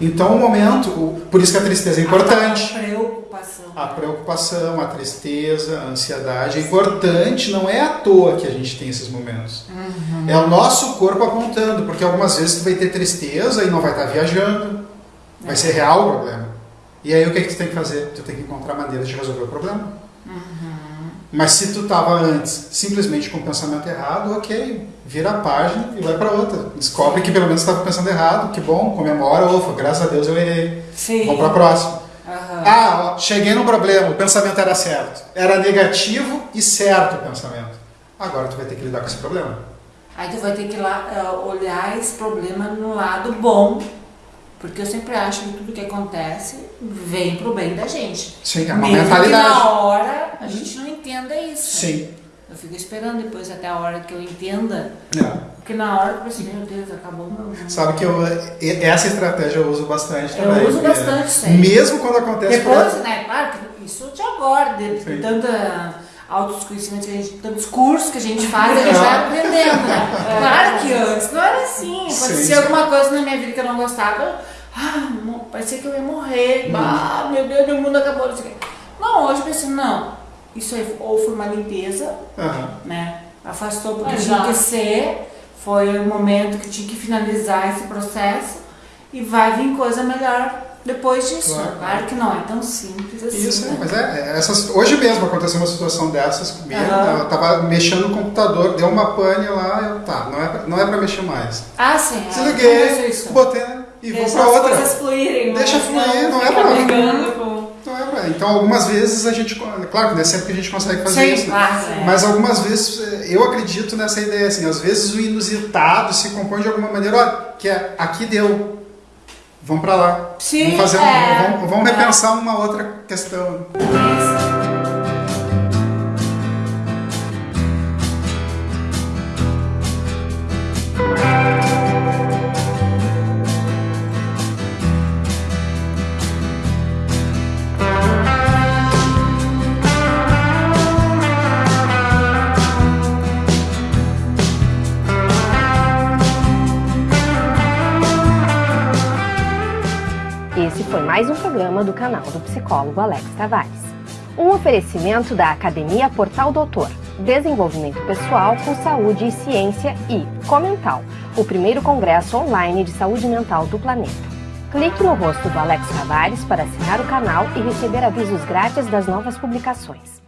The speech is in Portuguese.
Então, o momento, por isso que a tristeza é importante. A preocupação. A preocupação, a tristeza, a ansiedade é importante, não é à toa que a gente tem esses momentos. É o nosso corpo apontando, porque algumas vezes tu vai ter tristeza e não vai estar viajando, vai ser real o problema. E aí o que, que tu tem que fazer? Tu tem que encontrar maneiras de resolver o problema. Mas se tu estava antes simplesmente com o pensamento errado, ok, vira a página e vai para outra. Descobre que pelo menos estava pensando errado, que bom, comemora, ufa, graças a Deus eu errei. Sim. Vamos para a próxima. Aham. Ah, ó, cheguei num problema, o pensamento era certo. Era negativo e certo o pensamento. Agora tu vai ter que lidar com esse problema. Aí tu vai ter que lá, eh, olhar esse problema no lado bom, porque eu sempre acho que tudo que acontece vem pro bem da gente. Sim, é uma Mesmo que mentalidade. na hora a gente não entenda isso. Sim. Eu fico esperando depois até a hora que eu entenda, É. porque na hora eu pensei, meu Deus, acabou o meu Sabe que eu, essa estratégia eu uso bastante Eu também. uso É, bastante sempre. Mesmo quando acontece Depois, né, claro isso de agora, de, de tanta autodesconhecimento que a gente, tantos cursos que a gente faz, a gente É. vai aprendendo, né? Claro que antes não era assim. Acontecia alguma coisa na minha vida que eu não gostava, eu, ah, parecia que eu ia morrer, Uhum. ah, meu Deus, meu mundo acabou. Não hoje eu pensei, não, isso aí ou foi uma limpeza, Aham. né? Afastou porque Exato. tinha que ser, foi o momento que tinha que finalizar esse processo e vai vir coisa melhor depois disso. Claro. Claro, que não é tão simples assim. Isso, né? mas é, é, essas, hoje mesmo aconteceu uma situação dessas comigo. Aham. Eu tava mexendo no computador, deu uma pane lá, eu, tá, não é, pra- não é pra mexer mais. Ah, sim. é. Desliguei, isso. botei e vou Deixa pra as outra. coisas fluírem. Deixa fluir, não é ficar pra- brigando com... Não é pra- Então, algumas vezes a gente. Claro que não é sempre que a gente consegue fazer Sim, isso. né? claro. é. Mas algumas vezes eh, eu acredito nessa ideia, assim, às vezes o inusitado se compõe de alguma maneira, olha, que é aqui deu. Vamos pra lá. Sim, vamos fazer um- é. vamos, vamos repensar uma outra questão. Esse foi mais um programa do canal do psicólogo Alex Tavares. Um oferecimento da Academia Portal Doutor, Desenvolvimento Pessoal com Saúde e Ciência e Comental, o primeiro congresso online de saúde mental do planeta. Clique no rosto do Alex Tavares para assinar o canal e receber avisos grátis das novas publicações.